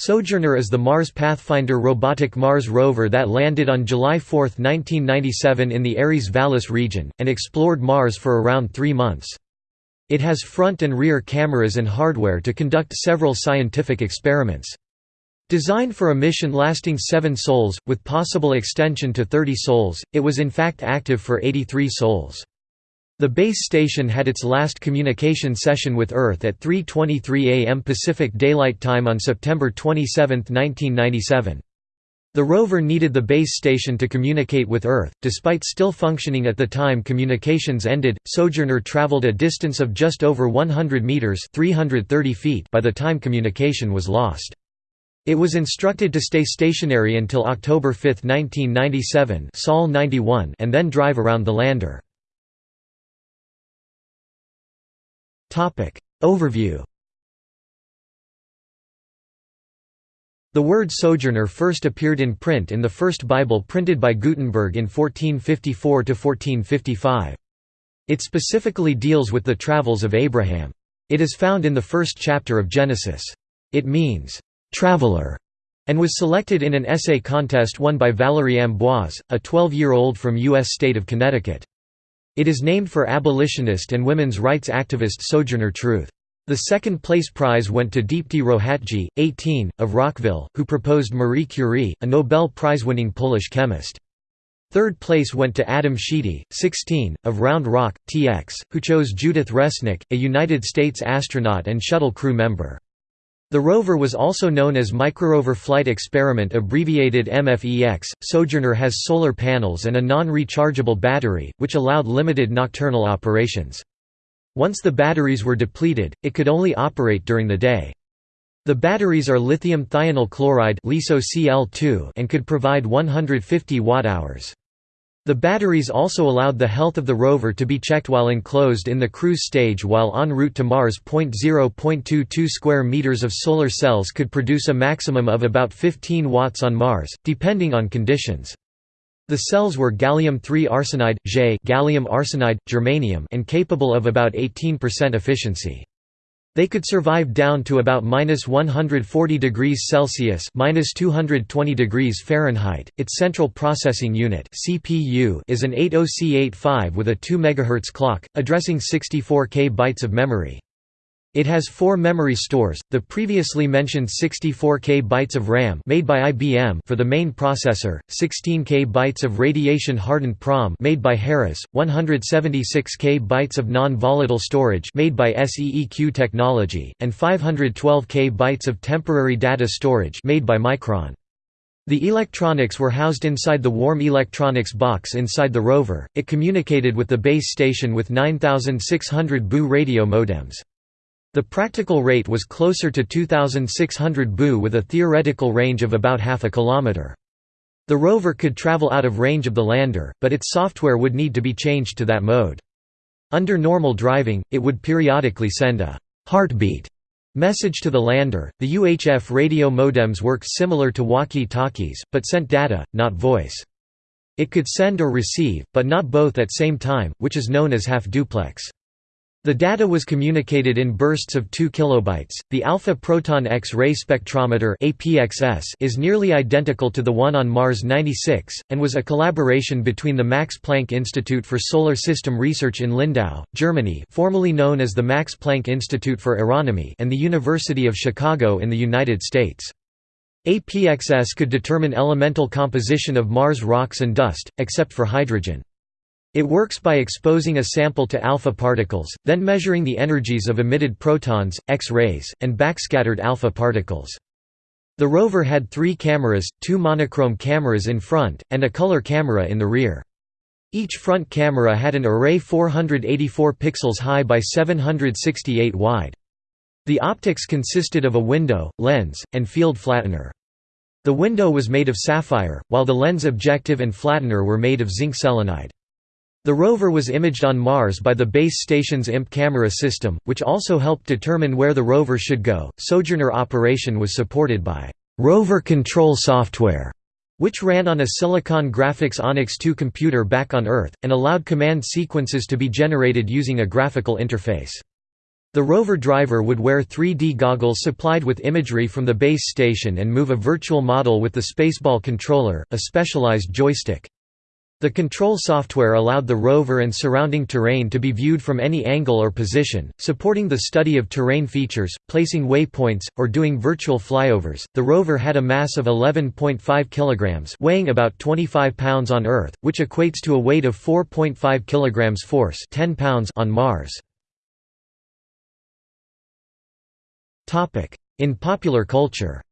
Sojourner is the Mars Pathfinder robotic Mars rover that landed on July 4, 1997 in the Ares Vallis region, and explored Mars for around three months. It has front and rear cameras and hardware to conduct several scientific experiments. Designed for a mission lasting seven sols, with possible extension to 30 sols, it was in fact active for 83 sols. The base station had its last communication session with Earth at 3.23 am Pacific Daylight Time on September 27, 1997. The rover needed the base station to communicate with Earth. Despite still functioning at the time communications ended, Sojourner traveled a distance of just over 100 meters (330 feet) by the time communication was lost. It was instructed to stay stationary until October 5, 1997, Sol 91, and then drive around the lander. Topic Overview The word sojourner first appeared in print in the first Bible printed by Gutenberg in 1454–1455. It specifically deals with the travels of Abraham. It is found in the first chapter of Genesis. It means, "'traveler' and was selected in an essay contest won by Valerie Ambroise, a 12-year-old from U.S. state of Connecticut. It is named for abolitionist and women's rights activist Sojourner Truth. The second place prize went to Deepti Rohatgi, 18, of Rockville, who proposed Marie Curie, a Nobel Prize-winning Polish chemist. Third place went to Adam Sheedy, 16, of Round Rock, TX, who chose Judith Resnik, a United States astronaut and shuttle crew member. The rover was also known as Microrover Flight Experiment abbreviated MFEX. Sojourner has solar panels and a non-rechargeable battery, which allowed limited nocturnal operations. Once the batteries were depleted, it could only operate during the day. The batteries are lithium thionyl chloride and could provide 150 watt-hours. The batteries also allowed the health of the rover to be checked while enclosed in the cruise stage while en route to Mars. 0.22 square meters of solar cells could produce a maximum of about 15 watts on Mars, depending on conditions. The cells were gallium-3 arsenide, gallium arsenide, germanium and capable of about 18% efficiency. They could survive down to about minus 140 degrees Celsius minus 220 degrees Fahrenheit. Its central processing unit (CPU) is an 80C85 with a 2 MHz clock, addressing 64 K bytes of memory. It has four memory stores, the previously mentioned 64K bytes of RAM made by IBM for the main processor, 16K bytes of radiation-hardened PROM made by Harris, 176K bytes of non-volatile storage made by SEEQ Technology, and 512K bytes of temporary data storage made by Micron. The electronics were housed inside the warm electronics box inside the rover. It communicated with the base station with 9600 BU radio modems. The practical rate was closer to 2,600 Bu with a theoretical range of about half a kilometer. The rover could travel out of range of the lander, but its software would need to be changed to that mode. Under normal driving, it would periodically send a heartbeat message to the lander. The UHF radio modems worked similar to walkie-talkies, but sent data, not voice. It could send or receive, but not both at same time, which is known as half-duplex. The data was communicated in bursts of 2 kilobytes. The alpha proton X-ray spectrometer (APXS) is nearly identical to the one on Mars 96 and was a collaboration between the Max Planck Institute for Solar System Research in Lindau, Germany, formerly known as the Max Planck Institute for Aeronomy, and the University of Chicago in the United States. APXS could determine elemental composition of Mars rocks and dust, except for hydrogen. It works by exposing a sample to alpha particles, then measuring the energies of emitted protons, X-rays, and backscattered alpha particles. The rover had three cameras, two monochrome cameras in front, and a color camera in the rear. Each front camera had an array 484 pixels high by 768 wide. The optics consisted of a window, lens, and field flattener. The window was made of sapphire, while the lens objective and flattener were made of zinc selenide. The rover was imaged on Mars by the base station's IMP camera system, which also helped determine where the rover should go. Sojourner operation was supported by rover control software, which ran on a Silicon Graphics Onyx 2 computer back on Earth, and allowed command sequences to be generated using a graphical interface. The rover driver would wear 3D goggles supplied with imagery from the base station and move a virtual model with the Spaceball controller, a specialized joystick. The control software allowed the rover and surrounding terrain to be viewed from any angle or position, supporting the study of terrain features, placing waypoints, or doing virtual flyovers. The rover had a mass of 11.5 kilograms, weighing about 25 pounds on Earth, which equates to a weight of 4.5 kilograms force, 10 pounds on Mars. Topic: In popular culture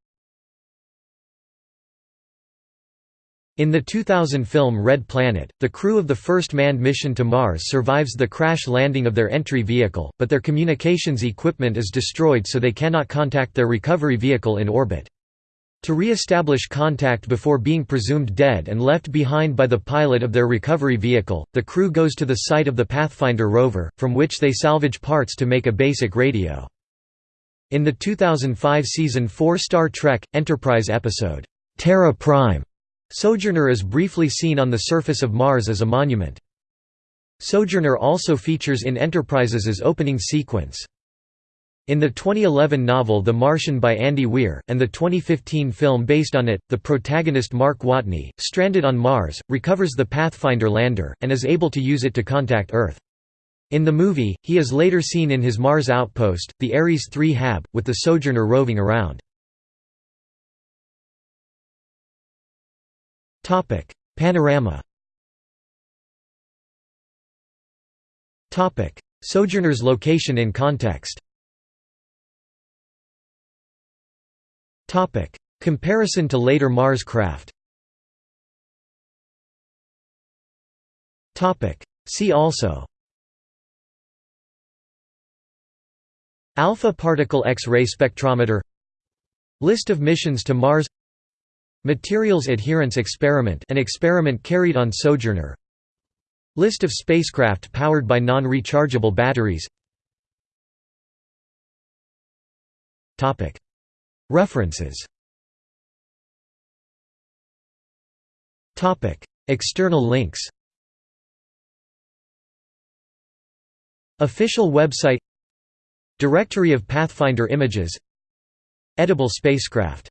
In the 2000 film Red Planet, the crew of the first manned mission to Mars survives the crash landing of their entry vehicle, but their communications equipment is destroyed so they cannot contact their recovery vehicle in orbit. To re-establish contact before being presumed dead and left behind by the pilot of their recovery vehicle, the crew goes to the site of the Pathfinder rover, from which they salvage parts to make a basic radio. In the 2005 season 4 Star Trek, Enterprise episode, Terra Prime, Sojourner is briefly seen on the surface of Mars as a monument. Sojourner also features in Enterprise's opening sequence. In the 2011 novel The Martian by Andy Weir, and the 2015 film based on it, the protagonist Mark Watney, stranded on Mars, recovers the Pathfinder lander, and is able to use it to contact Earth. In the movie, he is later seen in his Mars outpost, the Ares 3 HAB, with the Sojourner roving around. Panorama Topic: Sojourner's location in context Topic: Comparison to later Mars craft Topic: See also Alpha particle X-ray spectrometer List of missions to Mars Materials Adherence Experiment an experiment carried on Sojourner. List of spacecraft powered by non-rechargeable batteries. References. External links. Official website. Directory of Pathfinder images. Edible spacecraft